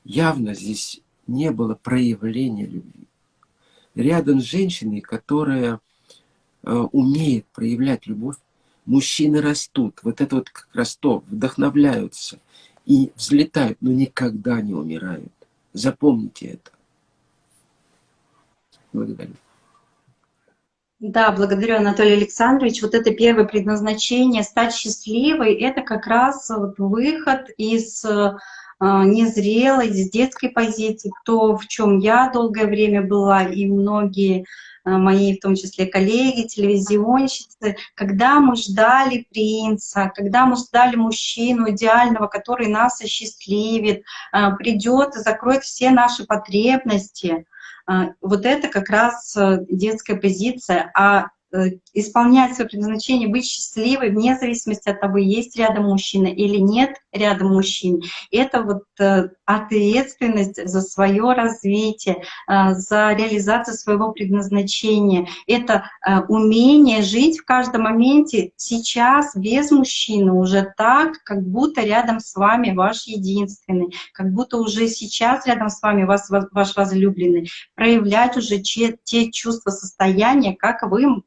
явно здесь не было проявления любви. Рядом с женщиной, которая э, умеет проявлять любовь, мужчины растут. Вот это вот как раз то, вдохновляются и взлетают, но никогда не умирают. Запомните это. Благодарю. Да, благодарю, Анатолий Александрович. Вот это первое предназначение, стать счастливой, это как раз выход из незрелой, с детской позиции, то, в чем я долгое время была, и многие Э, мои, в том числе коллеги, телевизионщицы, когда мы ждали принца, когда мы ждали мужчину идеального, который нас осчастливит, э, придет и закроет все наши потребности. Э, вот это как раз детская позиция. А Э, исполнять свое предназначение, быть счастливой, вне зависимости от того, есть рядом мужчина или нет рядом мужчин. Это вот э, ответственность за свое развитие, э, за реализацию своего предназначения. Это умение жить в каждом моменте сейчас без мужчины, уже так, как будто рядом с вами ваш единственный, как будто уже сейчас рядом с вами вас, ваш возлюбленный. Проявлять уже те, чувства, состояния, как вы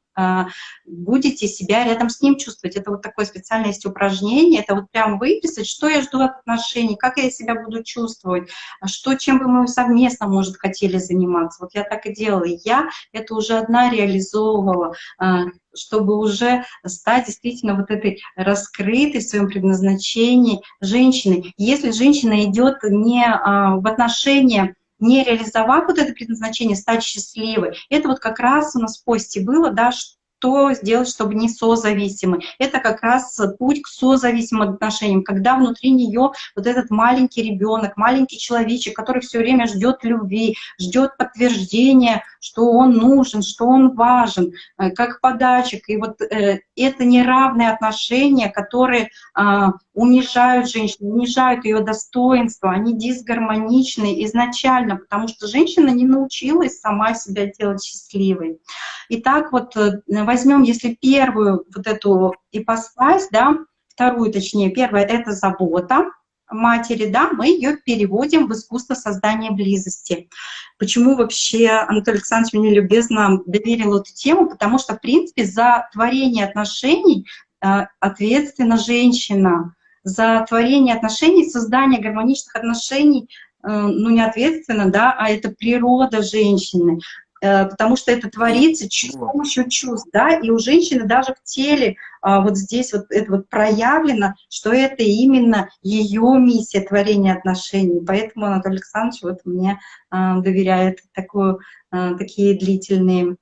будете себя рядом с ним чувствовать. Это вот такое специальное есть упражнение, это вот прям выписать, что я жду от отношений, как я себя буду чувствовать, а что, чем бы мы совместно, может, хотели заниматься. Вот я так и делала. Я это уже одна реализовывала, а, чтобы уже стать действительно вот этой раскрытой в своем предназначении женщиной. Если женщина идет не в отношения не реализовав вот это предназначение, стать счастливой. Это вот как раз у нас в посте было, да, что сделать, чтобы не созависимы. Это как раз путь к созависимым отношениям, когда внутри нее вот этот маленький ребенок, маленький человечек, который все время ждет любви, ждет подтверждения, что он нужен, что он важен, э, как подачек. И вот э, это неравные отношения, которые э, унижают женщину, унижают ее достоинство, они дисгармоничны изначально, потому что женщина не научилась сама себя делать счастливой. Итак, вот э, возьмем, если первую вот эту ипостась, да, вторую точнее, первая — это забота, матери, да, мы ее переводим в искусство создания близости. Почему вообще Анатолий Александрович мне любезно доверил эту тему? Потому что, в принципе, за творение отношений э, ответственна женщина. За творение отношений, создание гармоничных отношений, э, ну, не ответственно, да, а это природа женщины. Э, потому что это творится с помощью чувств, да, и у женщины даже в теле а, вот здесь вот это вот проявлено, что это именно ее миссия творения отношений, поэтому Анатолий Александрович вот мне а, доверяет такую, такие длительные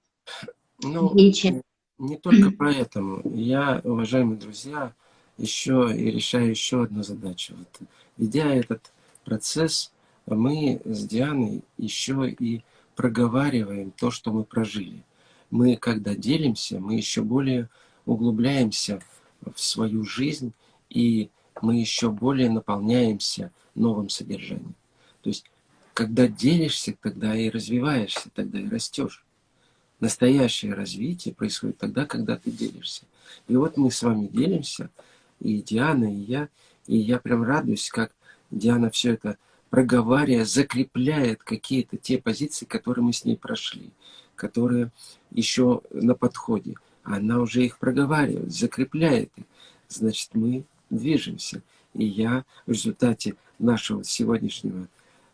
ну, речи. Не только поэтому. Я, уважаемые друзья, еще и решаю еще одну задачу. Вот, ведя этот процесс, мы с Дианой еще и проговариваем то, что мы прожили. Мы, когда делимся, мы еще более углубляемся в свою жизнь, и мы еще более наполняемся новым содержанием. То есть, когда делишься, тогда и развиваешься, тогда и растешь. Настоящее развитие происходит тогда, когда ты делишься. И вот мы с вами делимся, и Диана, и я, и я прям радуюсь, как Диана все это проговаривая, закрепляет какие-то те позиции, которые мы с ней прошли, которые еще на подходе. Она уже их проговаривает, закрепляет их. Значит, мы движемся. И я в результате нашего сегодняшнего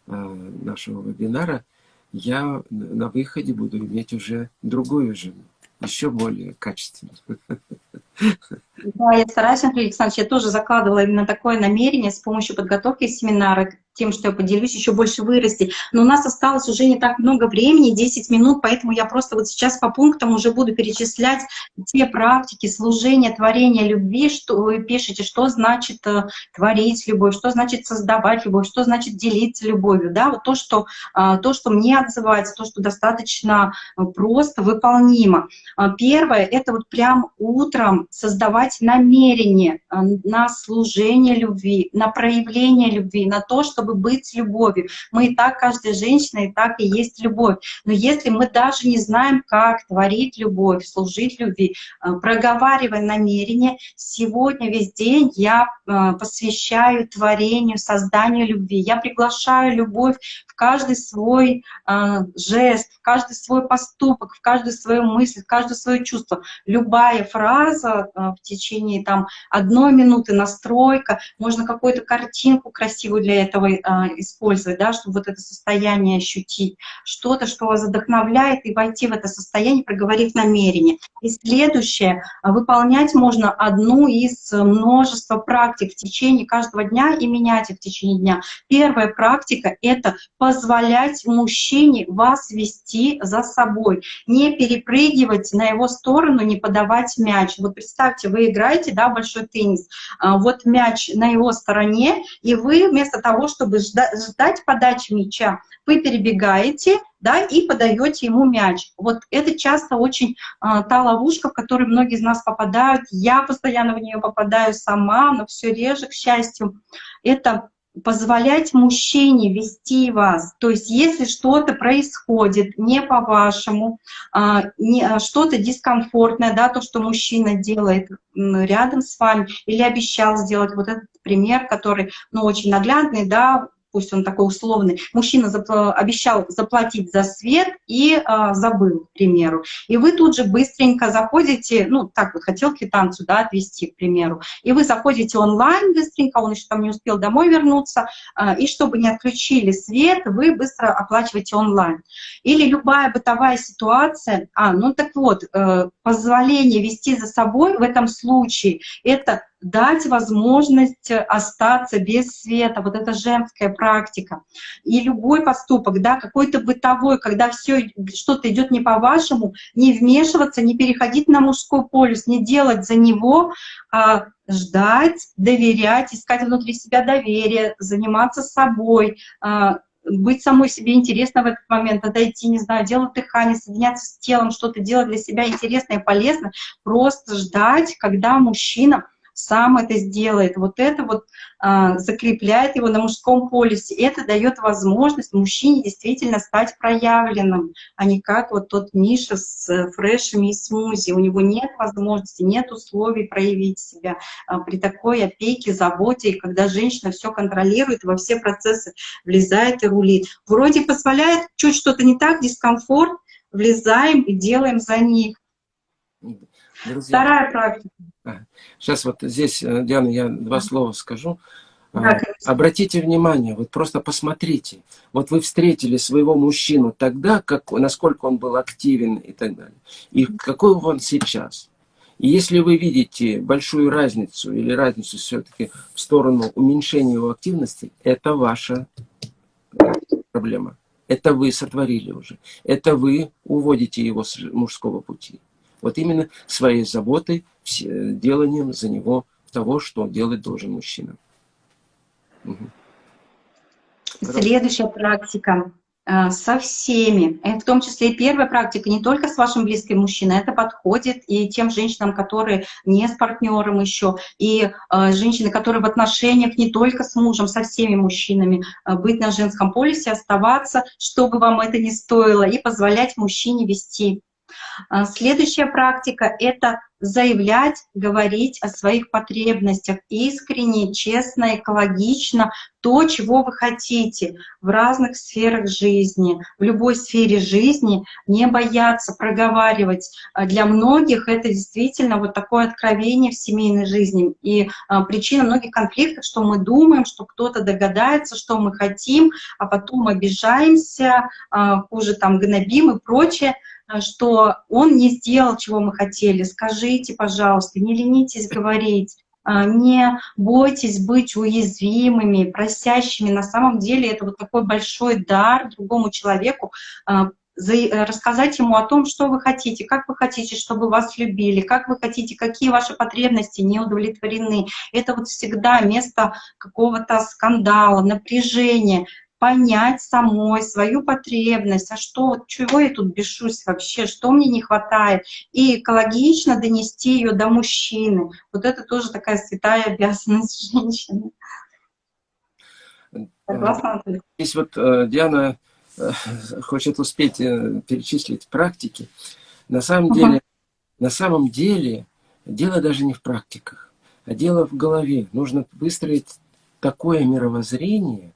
э, нашего вебинара, я на выходе буду иметь уже другую жену, еще более качественную. Да, я стараюсь, Андрей Александрович, я тоже закладывала именно такое намерение с помощью подготовки семинара тем, что я поделюсь, еще больше вырасти. Но у нас осталось уже не так много времени, 10 минут, поэтому я просто вот сейчас по пунктам уже буду перечислять те практики служения, творения любви, что вы пишете, что значит э, творить любовь, что значит создавать любовь, что значит делиться любовью. Да? Вот то, что, э, то, что мне отзывается, то, что достаточно э, просто выполнимо. Первое — это вот прям утром создавать намерение на служение любви, на проявление любви, на то, что чтобы быть любовью. Мы и так, каждая женщина, и так и есть любовь. Но если мы даже не знаем, как творить любовь, служить любви, э, проговаривая намерение, сегодня весь день я э, посвящаю творению, созданию любви. Я приглашаю любовь в каждый свой э, жест, в каждый свой поступок, в каждую свою мысль, в каждое свое чувство. Любая фраза в течение там одной минуты настройка, можно какую-то картинку красивую для этого э, использовать, да, чтобы вот это состояние ощутить, что-то, что вас вдохновляет, и войти в это состояние, проговорив намерение. И следующее, выполнять можно одну из множества практик в течение каждого дня и менять их в течение дня. Первая практика — это позволять мужчине вас вести за собой, не перепрыгивать на его сторону, не подавать мяч. Вот представьте, вы играете, да, большой теннис, а, вот мяч на его стороне, и вы вместо того, чтобы ждать подачи мяча, вы перебегаете, да, и подаете ему мяч. Вот это часто очень а, та ловушка, в которую многие из нас попадают. Я постоянно в нее попадаю сама, но все реже, к счастью. Это позволять мужчине вести вас. То есть если что-то происходит не по-вашему, а, а, что-то дискомфортное, да, то, что мужчина делает рядом с вами или обещал сделать, вот этот пример, который ну, очень наглядный, да, пусть он такой условный, мужчина запла обещал заплатить за свет и э, забыл, к примеру. И вы тут же быстренько заходите, ну, так вот, хотел квитанцию, да, отвести, к примеру, и вы заходите онлайн быстренько, он еще там не успел домой вернуться, э, и чтобы не отключили свет, вы быстро оплачиваете онлайн. Или любая бытовая ситуация, а, ну так вот, э, позволение вести за собой в этом случае, это дать возможность остаться без света, вот это женская практика. И любой поступок, да, какой-то бытовой, когда все что-то идет не по-вашему, не вмешиваться, не переходить на мужской полюс, не делать за него, а ждать, доверять, искать внутри себя доверие, заниматься собой, а, быть самой себе интересно в этот момент, отойти, не знаю, делать дыхание, соединяться с телом, что-то делать для себя интересное и полезное, просто ждать, когда мужчина сам это сделает. Вот это вот а, закрепляет его на мужском полюсе. Это дает возможность мужчине действительно стать проявленным, а не как вот тот Миша с э, фрешами и смузи. У него нет возможности, нет условий проявить себя а, при такой опеке, заботе, и когда женщина все контролирует, во все процессы влезает и рулит. Вроде позволяет чуть что-то не так, дискомфорт, влезаем и делаем за них. Друзья, Вторая практика. Сейчас вот здесь, э, Диана, я два слова скажу. Да, а, Обратите внимание, вот просто посмотрите. Вот вы встретили своего мужчину тогда, как, насколько он был активен и так далее. И какой он сейчас. И если вы видите большую разницу или разницу все-таки в сторону уменьшения его активности, это ваша проблема. Это вы сотворили уже. Это вы уводите его с мужского пути. Вот именно своей заботой, деланием за него того, что делать должен мужчина. Угу. Следующая практика э, со всеми, э, в том числе и первая практика, не только с вашим близким мужчиной, это подходит и тем женщинам, которые не с партнером еще, и э, женщины, которые в отношениях не только с мужем, со всеми мужчинами, э, быть на женском полюсе, оставаться, чтобы вам это не стоило, и позволять мужчине вести следующая практика — это заявлять, говорить о своих потребностях искренне, честно, экологично, то, чего вы хотите в разных сферах жизни, в любой сфере жизни, не бояться проговаривать. А, для многих это действительно вот такое откровение в семейной жизни. И а, причина многих конфликтов, что мы думаем, что кто-то догадается, что мы хотим, а потом обижаемся, а, хуже там гнобим и прочее. Что он не сделал, чего мы хотели. Скажите, пожалуйста, не ленитесь говорить, э, не бойтесь быть уязвимыми, просящими. На самом деле это вот такой большой дар другому человеку, э, рассказать ему о том, что вы хотите, как вы хотите, чтобы вас любили, как вы хотите, какие ваши потребности не удовлетворены. Это вот всегда место какого-то скандала, напряжения понять самой свою потребность, а что, чего я тут бешусь вообще, что мне не хватает, и экологично донести ее до мужчины. Вот это тоже такая святая обязанность женщины. Согласна, Здесь вот э, Диана э, хочет успеть э, перечислить практики. На самом uh -huh. деле, на самом деле, дело даже не в практиках, а дело в голове. Нужно выстроить такое мировоззрение,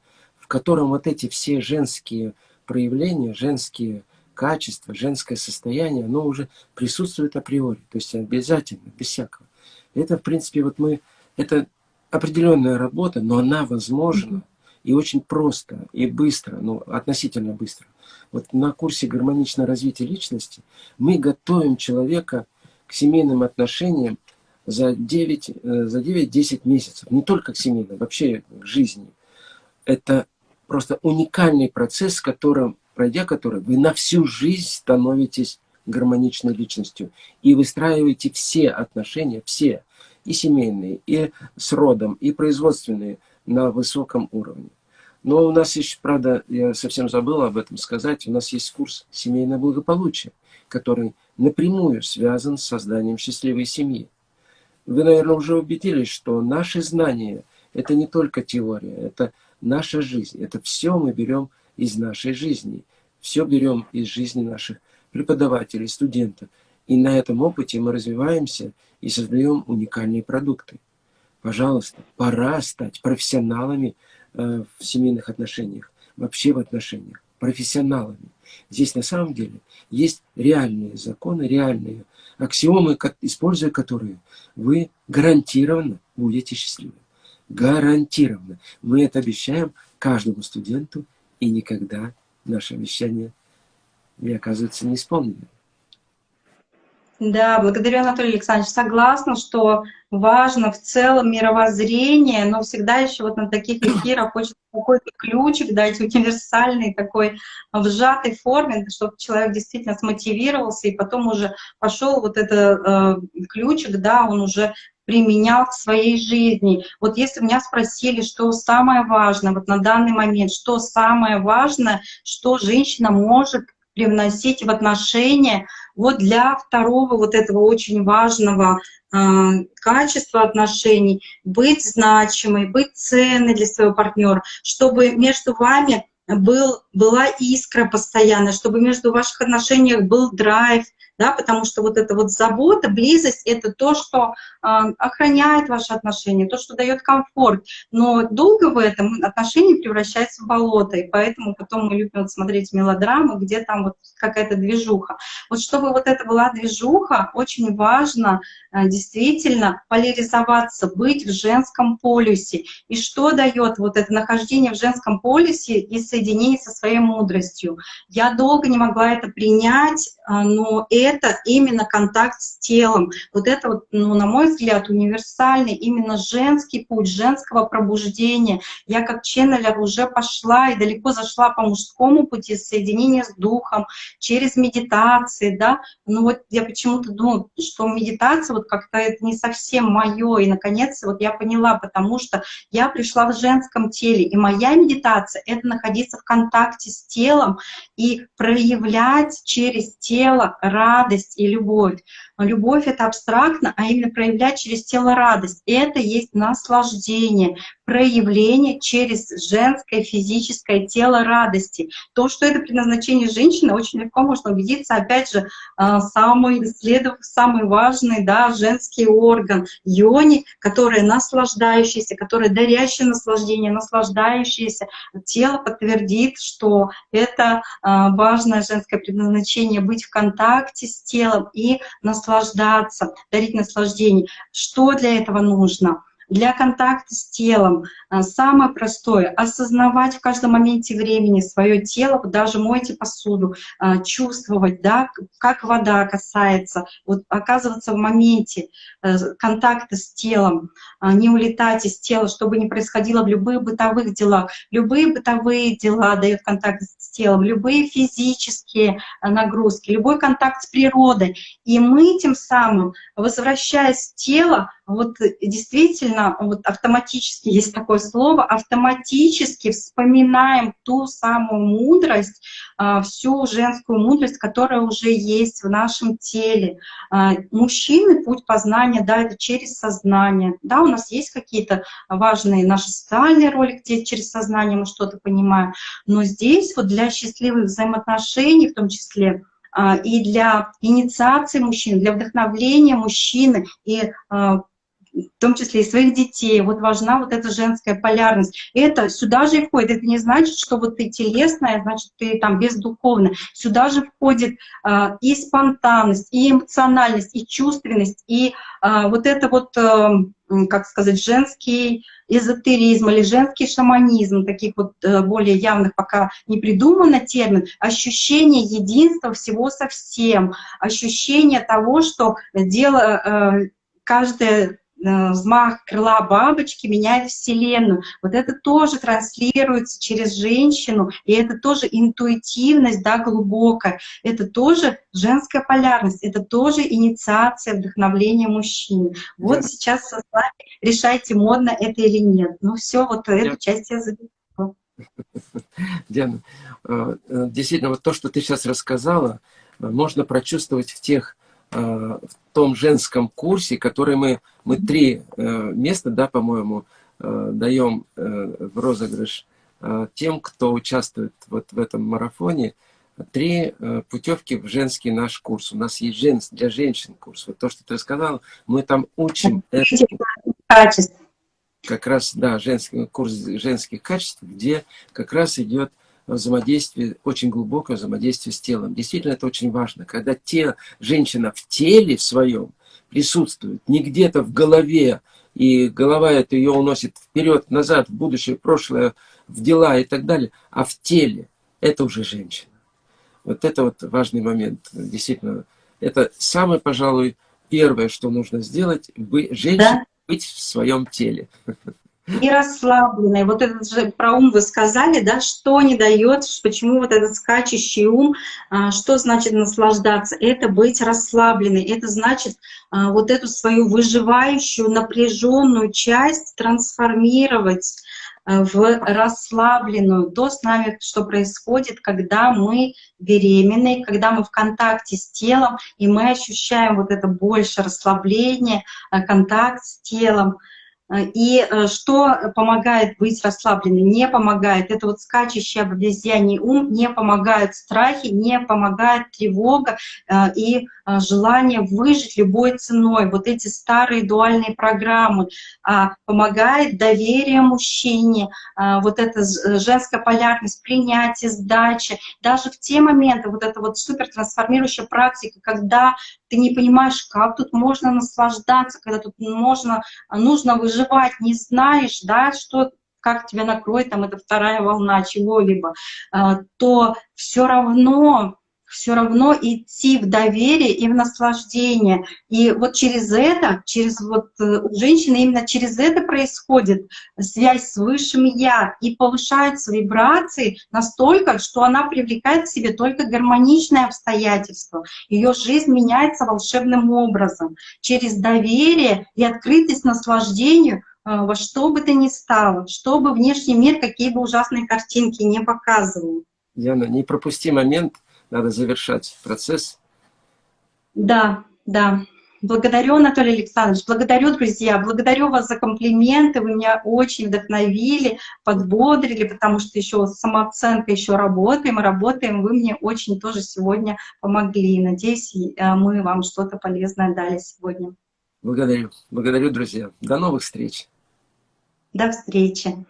в котором вот эти все женские проявления, женские качество, женское состояние, оно уже присутствует априори, то есть обязательно, без всякого. Это, в принципе, вот мы, это определенная работа, но она возможна и очень просто, и быстро, ну, относительно быстро. Вот на курсе гармоничного развития личности мы готовим человека к семейным отношениям за 9-10 э, за 9 месяцев. Не только к семейным, вообще к жизни. Это просто уникальный процесс, которым, пройдя который, вы на всю жизнь становитесь гармоничной личностью и выстраиваете все отношения, все, и семейные, и с родом, и производственные на высоком уровне. Но у нас есть, правда, я совсем забыл об этом сказать, у нас есть курс «Семейное благополучие», который напрямую связан с созданием счастливой семьи. Вы, наверное, уже убедились, что наши знания – это не только теория, это наша жизнь. Это все мы берем из нашей жизни. Все берем из жизни наших преподавателей, студентов. И на этом опыте мы развиваемся и создаем уникальные продукты. Пожалуйста, пора стать профессионалами э, в семейных отношениях, вообще в отношениях, профессионалами. Здесь на самом деле есть реальные законы, реальные аксиомы, используя которые вы гарантированно будете счастливы. Гарантированно. Мы это обещаем каждому студенту, и никогда наше обещание не оказывается неисполненным. Да, благодарю, Анатолий Александрович. Согласна, что важно в целом мировоззрение, но всегда еще вот на таких эфирах хочется какой-то ключик дать, универсальный такой в сжатой форме, чтобы человек действительно смотивировался и потом уже пошел вот этот э, ключик, да, он уже применял в своей жизни. Вот если меня спросили, что самое важное вот на данный момент, что самое важное, что женщина может привносить в отношения, вот для второго вот этого очень важного э, качества отношений, быть значимой, быть ценной для своего партнера, чтобы между вами был, была искра постоянно, чтобы между ваших отношениях был драйв, да, потому что вот эта вот забота, близость — это то, что э, охраняет ваши отношения, то, что дает комфорт. Но долго в этом отношения превращаются в болото, и поэтому потом мы любим вот смотреть мелодрамы, где там вот какая-то движуха. Вот чтобы вот это была движуха, очень важно э, действительно поляризоваться, быть в женском полюсе. И что дает вот это нахождение в женском полюсе и соединение со своей мудростью? Я долго не могла это принять, э, но это это именно контакт с телом. Вот это, вот, ну, на мой взгляд, универсальный именно женский путь, женского пробуждения. Я как ченнелер уже пошла и далеко зашла по мужскому пути соединения с духом, через медитации, да. Ну вот я почему-то думаю, что медитация вот как-то это не совсем мое. И наконец вот я поняла, потому что я пришла в женском теле, и моя медитация — это находиться в контакте с телом и проявлять через тело радость, радость и любовь. Любовь — это абстрактно, а именно проявлять через тело радость. Это есть наслаждение, проявление через женское физическое тело радости. То, что это предназначение женщины, очень легко можно убедиться. Опять же, а, самый, исследовав самый важный да, женский орган — йони, который наслаждающийся, который дарящий наслаждение, наслаждающееся. Тело подтвердит, что это а, важное женское предназначение — быть в контакте с телом и наслаждаться наслаждаться, дарить наслаждение. Что для этого нужно? Для контакта с телом а, самое простое — осознавать в каждом моменте времени свое тело, даже мойте посуду, а, чувствовать, да, как вода касается, вот оказываться в моменте э, контакта с телом, не улетать из тела, чтобы не происходило в любых бытовых делах. Любые бытовые дела дают контакт с телом, любые физические нагрузки, любой контакт с природой. И мы тем самым, возвращаясь в тело, вот действительно вот автоматически есть такое слово, автоматически вспоминаем ту самую мудрость, а, всю женскую мудрость, которая уже есть в нашем теле. А, мужчины путь познания, да, это через сознание. Да, у нас есть какие-то важные наши социальные роли, где через сознание мы что-то понимаем, но здесь вот для счастливых взаимоотношений в том числе, а, и для инициации мужчин, для вдохновления мужчины и в том числе и своих детей. Вот важна вот эта женская полярность. Это сюда же и входит. Это не значит, что вот ты телесная, значит, ты там бездуховная. Сюда же входит а, и спонтанность, и эмоциональность, и чувственность, и а, вот это вот, а, как сказать, женский эзотеризм или женский шаманизм, таких вот а, более явных пока не придумано термин, ощущение единства всего со всем, ощущение того, что дело, а, каждое Э, взмах крыла бабочки меняет Вселенную. Вот это тоже транслируется через женщину, и это тоже интуитивность, да, глубокая. Это тоже женская полярность, это тоже инициация вдохновления мужчин. Вот да. сейчас с вами решайте, модно это или нет. Ну все, вот эту я... часть я завершила. Диана, э, э, действительно, вот то, что ты сейчас рассказала, можно прочувствовать в тех в том женском курсе, который мы, мы три э, места, да, по-моему, э, даем э, в розыгрыш тем, кто участвует вот в этом марафоне, три путевки в женский наш курс. У нас есть жен, для женщин курс. Вот то, что ты сказал, мы там учим качеств. Как раз, да, женский курс женских качеств, где как раз идет взаимодействие, очень глубокое взаимодействие с телом. Действительно, это очень важно. Когда те, женщина в теле в своем присутствует, не где-то в голове, и голова это ее уносит вперед, назад, в будущее, в прошлое, в дела и так далее, а в теле, это уже женщина. Вот это вот важный момент. Действительно, это самое, пожалуй, первое, что нужно сделать, женщине да? быть в своем теле. и расслабленной. Вот этот же про ум вы сказали, да, что не дает, почему вот этот скачущий ум, а, что значит наслаждаться? Это быть расслабленной, это значит а, вот эту свою выживающую, напряженную часть трансформировать а, в расслабленную, то с нами, что происходит, когда мы беременны, когда мы в контакте с телом, и мы ощущаем вот это больше расслабление, контакт с телом, и э, что помогает быть расслабленной? Не помогает. Это вот скачущий обезьяний ум, не помогают страхи, не помогает тревога э, и желание выжить любой ценой. Вот эти старые дуальные программы. А, помогает доверие мужчине, вот эта женская полярность, принятие, сдача. Даже в те моменты, вот эта вот супер трансформирующая практика, когда ты не понимаешь, как тут можно наслаждаться, когда тут можно, нужно выжить, выживать не знаешь, да, что как тебя накроет, там, это вторая волна чего-либо, а, то все равно все равно идти в доверие и в наслаждение. И вот через это, через вот э, у женщины именно через это происходит связь с Высшим Я и повышаются вибрации настолько, что она привлекает к себе только гармоничное обстоятельство. Ее жизнь меняется волшебным образом. Через доверие и открытость наслаждению э, во что бы то ни стало, чтобы внешний мир какие бы ужасные картинки не показывал. Яна, не пропусти момент, надо завершать процесс. Да, да. Благодарю, Анатолий Александрович, благодарю, друзья, благодарю вас за комплименты, вы меня очень вдохновили, подбодрили, потому что еще самооценка еще работаем, работаем, вы мне очень тоже сегодня помогли. Надеюсь, э, мы вам что-то полезное дали сегодня. Благодарю, благодарю, друзья. До новых встреч. До встречи.